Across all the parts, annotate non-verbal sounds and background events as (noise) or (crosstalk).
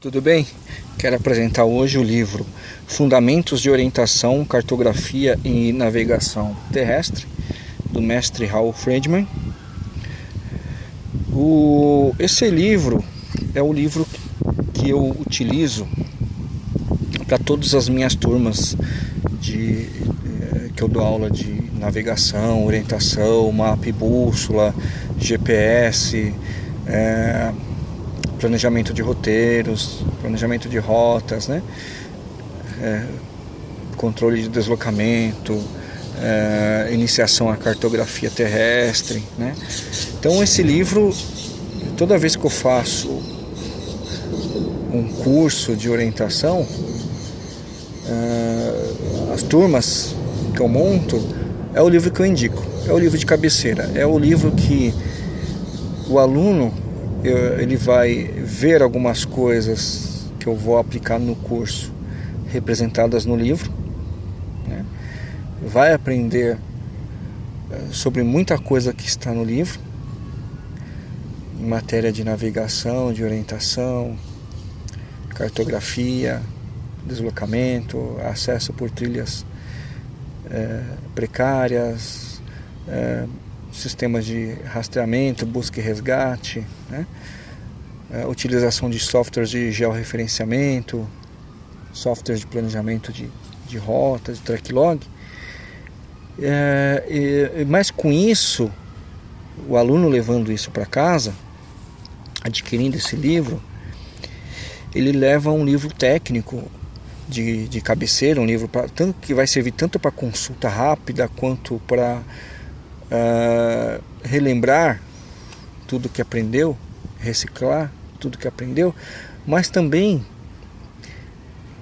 Tudo bem? Quero apresentar hoje o livro Fundamentos de Orientação, Cartografia e Navegação Terrestre, do mestre Raul Friedman. O, esse livro é o livro que eu utilizo para todas as minhas turmas de, eh, que eu dou aula de navegação, orientação, mapa e bússola, GPS, é, planejamento de roteiros, planejamento de rotas, né? É, controle de deslocamento, é, iniciação à cartografia terrestre, né? Então esse livro, toda vez que eu faço um curso de orientação, é, as turmas que eu monto, é o livro que eu indico, é o livro de cabeceira, é o livro que o aluno ele vai ver algumas coisas que eu vou aplicar no curso representadas no livro, né? vai aprender eh, sobre muita coisa que está no livro, em matéria de navegação, de orientação, cartografia, deslocamento, acesso por trilhas é, precárias, é, sistemas de rastreamento, busca e resgate, né? a utilização de softwares de georreferenciamento, softwares de planejamento de, de rota, de track log. É, e, mas com isso, o aluno levando isso para casa, adquirindo esse livro, ele leva um livro técnico de, de cabeceira, um livro pra, tanto, que vai servir tanto para consulta rápida quanto para uh, relembrar tudo que aprendeu, reciclar tudo que aprendeu, mas também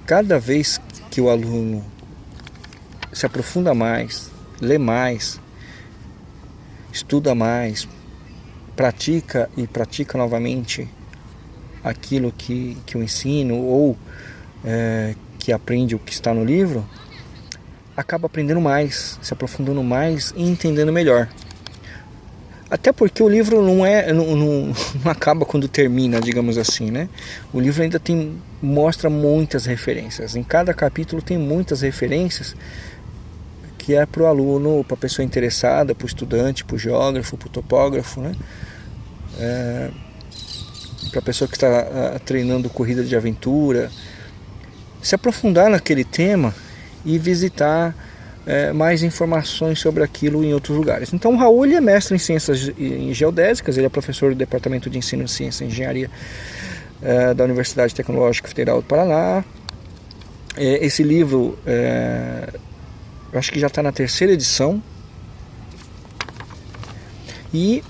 cada vez que o aluno se aprofunda mais, lê mais, estuda mais, pratica e pratica novamente aquilo que, que eu ensino ou é, que aprende o que está no livro, acaba aprendendo mais, se aprofundando mais e entendendo melhor. Até porque o livro não é não, não, (laughs) não, acaba quando termina, digamos assim, né? O livro ainda tem mostra muitas referências. Em cada capítulo tem muitas referências que é para o aluno, para a pessoa interessada, para o estudante, para o geógrafo, para o topógrafo, né? É, para a pessoa que está ah, treinando corrida de aventura, se aprofundar naquele tema e visitar é, mais informações sobre aquilo em outros lugares. Então o Raul é mestre em ciências em geodésicas, ele é professor do Departamento de Ensino de Ciência e Engenharia é, da Universidade Tecnológica Federal do Paraná. É, esse livro, é, eu acho que já está na terceira edição. E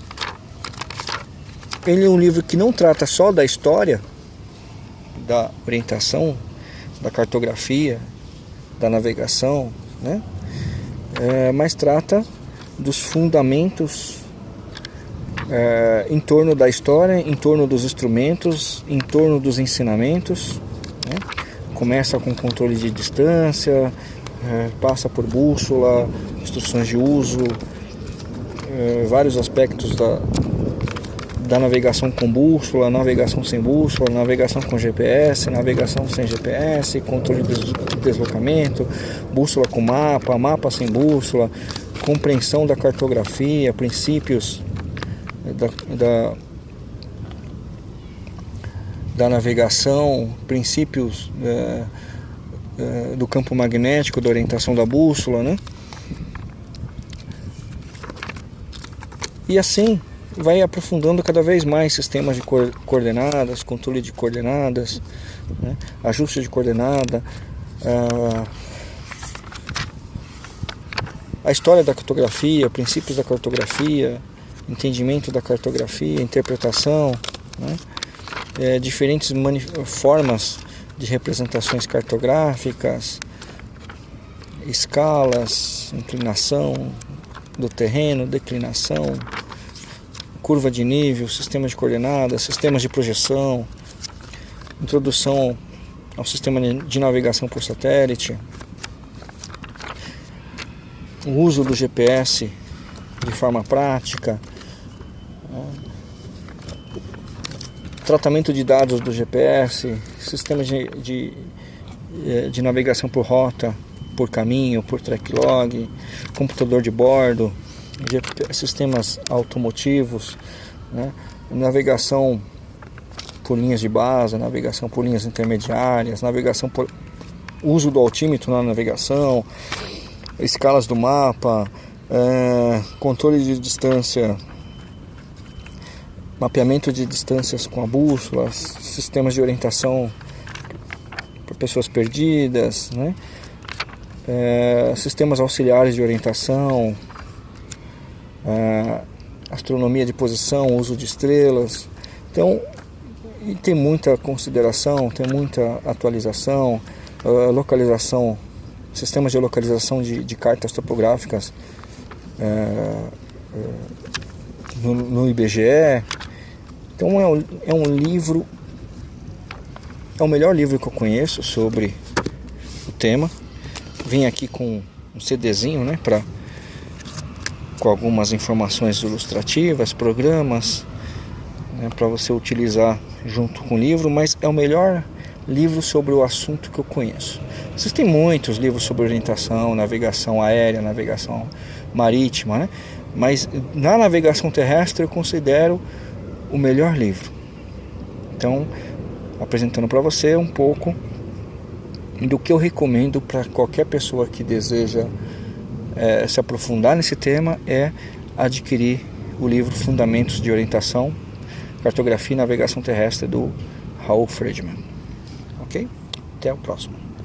ele é um livro que não trata só da história, da orientação, da cartografia, da navegação, né? É, mas trata dos fundamentos é, em torno da história, em torno dos instrumentos, em torno dos ensinamentos. Né? Começa com controle de distância, é, passa por bússola, instruções de uso, vários aspectos da, da navegação com bússola, navegação sem bússola, navegação com GPS, navegação sem GPS, controle de deslocamento, bússola com mapa, mapa sem bússola, compreensão da cartografia, princípios da, da, da navegação, princípios é, é, do campo magnético, da orientação da bússola, né? E assim vai aprofundando cada vez mais sistemas de coordenadas, controle de coordenadas, né? ajuste de coordenada, a, a história da cartografia, princípios da cartografia, entendimento da cartografia, interpretação, né? é, diferentes formas de representações cartográficas, escalas, inclinação do terreno, declinação, curva de nível, sistemas de coordenadas, sistemas de projeção, introdução ao sistema de navegação por satélite, o uso do GPS de forma prática, tratamento de dados do GPS, sistemas de, de, eh, de navegação por rota, por caminho, por track log, computador de bordo, sistemas automotivos, né? navegação por linhas de base, navegação por linhas intermediárias, navegação por uso do altímetro na navegação, escalas do mapa, é, controle de distância, mapeamento de distâncias com a bússola, sistemas de orientação para pessoas perdidas, né? É, sistemas auxiliares de orientação, é, astronomia de posição, uso de estrelas. Então, e tem muita consideração, tem muita atualização, localização, sistemas de localização de, de cartas topográficas uh, uh, no, no, IBGE. Então é um, é um livro, é o melhor livro que eu conheço sobre o tema. Vem aqui com um CDzinho, né, para com algumas informações ilustrativas, programas, né, para você utilizar junto com o livro, mas é o melhor livro sobre o assunto que eu conheço. Existem muitos livros sobre orientação, navegação aérea, navegação marítima, né? mas na navegação terrestre eu considero o melhor livro. Então, apresentando para você um pouco do que eu recomendo para qualquer pessoa que deseja é, se aprofundar nesse tema é adquirir o livro Fundamentos de Orientação, Cartografia e Navegação Terrestre do Raul Friedman. Ok? Até o próximo.